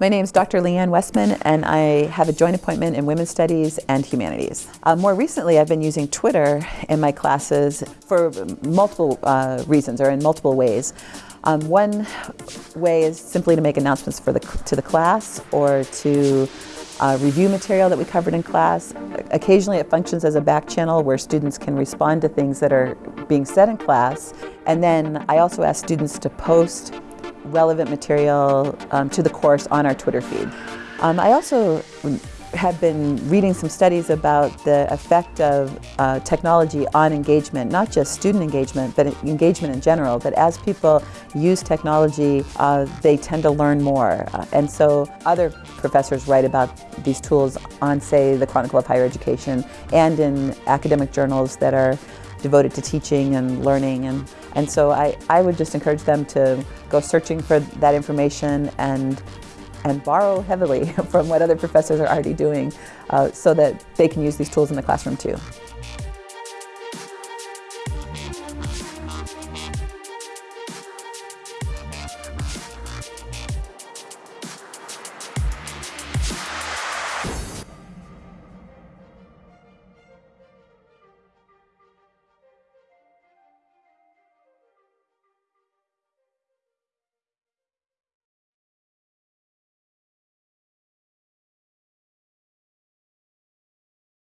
My name is Dr. Leanne Westman, and I have a joint appointment in Women's Studies and Humanities. Uh, more recently, I've been using Twitter in my classes for multiple uh, reasons or in multiple ways. Um, one way is simply to make announcements for the, to the class or to uh, review material that we covered in class. Occasionally it functions as a back channel where students can respond to things that are being said in class. And then I also ask students to post relevant material um, to the course on our Twitter feed. Um, I also have been reading some studies about the effect of uh, technology on engagement, not just student engagement, but engagement in general, that as people use technology, uh, they tend to learn more. Uh, and so other professors write about these tools on, say, the Chronicle of Higher Education and in academic journals that are devoted to teaching and learning. And, and so I, I would just encourage them to go searching for that information and and borrow heavily from what other professors are already doing uh, so that they can use these tools in the classroom too.